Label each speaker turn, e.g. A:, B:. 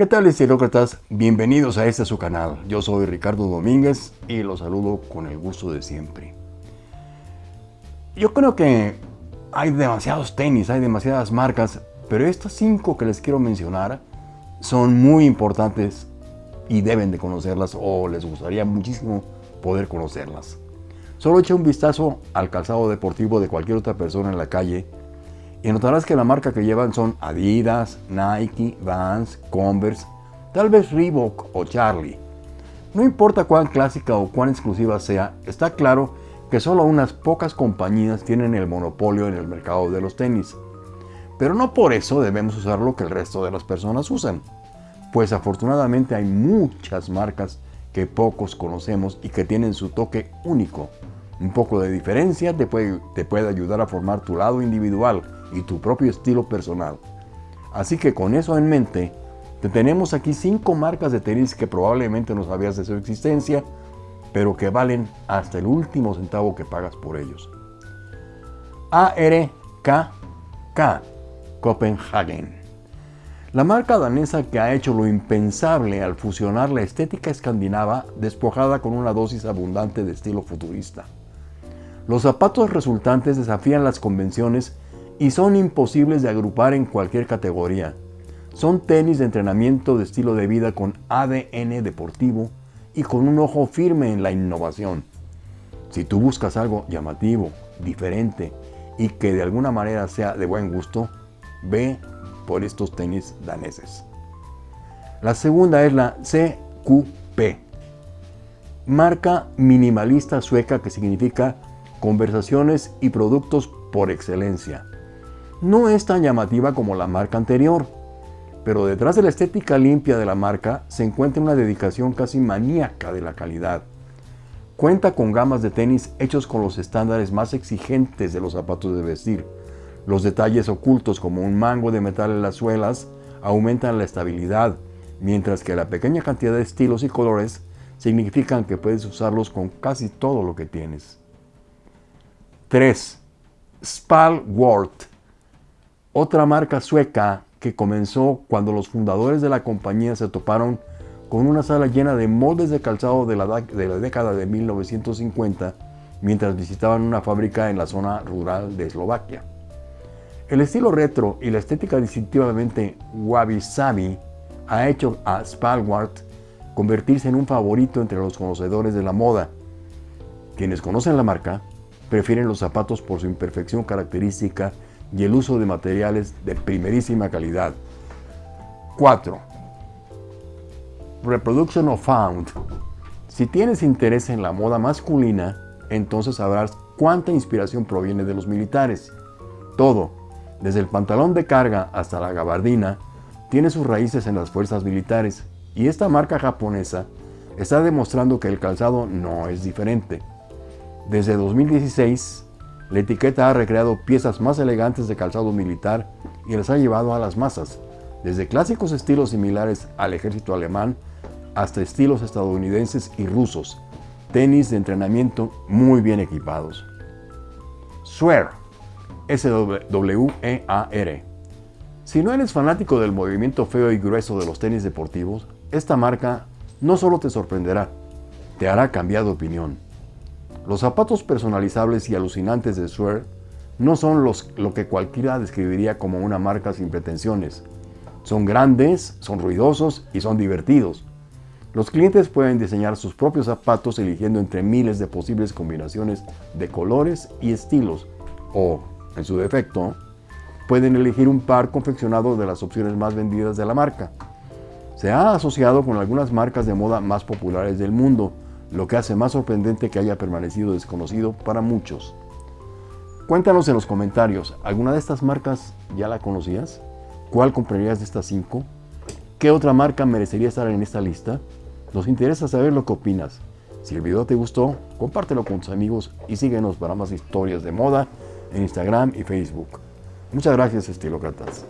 A: ¿Qué tal estilócratas? Bienvenidos a este su canal. Yo soy Ricardo Domínguez y los saludo con el gusto de siempre. Yo creo que hay demasiados tenis, hay demasiadas marcas, pero estas cinco que les quiero mencionar son muy importantes y deben de conocerlas o les gustaría muchísimo poder conocerlas. Solo echa un vistazo al calzado deportivo de cualquier otra persona en la calle y notarás que la marca que llevan son Adidas, Nike, Vans, Converse, tal vez Reebok o Charlie. No importa cuán clásica o cuán exclusiva sea, está claro que solo unas pocas compañías tienen el monopolio en el mercado de los tenis. Pero no por eso debemos usar lo que el resto de las personas usan, pues afortunadamente hay muchas marcas que pocos conocemos y que tienen su toque único. Un poco de diferencia te puede, te puede ayudar a formar tu lado individual y tu propio estilo personal. Así que con eso en mente, te tenemos aquí cinco marcas de tenis que probablemente no sabías de su existencia, pero que valen hasta el último centavo que pagas por ellos. ARKK Copenhagen la marca danesa que ha hecho lo impensable al fusionar la estética escandinava despojada con una dosis abundante de estilo futurista. Los zapatos resultantes desafían las convenciones y son imposibles de agrupar en cualquier categoría. Son tenis de entrenamiento de estilo de vida con ADN deportivo y con un ojo firme en la innovación. Si tú buscas algo llamativo, diferente y que de alguna manera sea de buen gusto, ve por estos tenis daneses. La segunda es la CQP, marca minimalista sueca que significa conversaciones y productos por excelencia. No es tan llamativa como la marca anterior, pero detrás de la estética limpia de la marca se encuentra una dedicación casi maníaca de la calidad. Cuenta con gamas de tenis hechos con los estándares más exigentes de los zapatos de vestir. Los detalles ocultos como un mango de metal en las suelas aumentan la estabilidad, mientras que la pequeña cantidad de estilos y colores significan que puedes usarlos con casi todo lo que tienes. 3. Spalwort otra marca sueca que comenzó cuando los fundadores de la compañía se toparon con una sala llena de moldes de calzado de la, década de 1950 mientras visitaban una fábrica en la zona rural de Eslovaquia. El estilo retro y la estética distintivamente wabi-sabi ha hecho a Spalwart convertirse en un favorito entre los conocedores de la moda. Quienes conocen la marca prefieren los zapatos por su imperfección característica y el uso de materiales de primerísima calidad. 4. Reproduction of Found. Si tienes interés en la moda masculina, entonces sabrás cuánta inspiración proviene de los militares. Todo, desde el pantalón de carga hasta la gabardina, tiene sus raíces en las fuerzas militares y esta marca japonesa está demostrando que el calzado no es diferente. Desde 2016, la etiqueta ha recreado piezas más elegantes de calzado militar y las ha llevado a las masas, desde clásicos estilos similares al ejército alemán hasta estilos estadounidenses y rusos, tenis de entrenamiento muy bien equipados. Swear, S-W-E-A-R. Si no eres fanático del movimiento feo y grueso de los tenis deportivos, esta marca no solo te sorprenderá, te hará cambiar de opinión. Los zapatos personalizables y alucinantes de Swear no son lo que cualquiera describiría como una marca sin pretensiones. Son grandes, son ruidosos y son divertidos. Los clientes pueden diseñar sus propios zapatos eligiendo entre miles de posibles combinaciones de colores y estilos o, en su defecto, pueden elegir un par confeccionado de las opciones más vendidas de la marca. Se ha asociado con algunas marcas de moda más populares del mundo, lo que hace más sorprendente que haya permanecido desconocido para muchos. Cuéntanos en los comentarios, ¿alguna de estas marcas ya la conocías? ¿Cuál comprarías de estas cinco? ¿Qué otra marca merecería estar en esta lista? Nos interesa saber lo que opinas. Si el video te gustó, compártelo con tus amigos y síguenos para más historias de moda en Instagram y Facebook. Muchas gracias, estilócratas.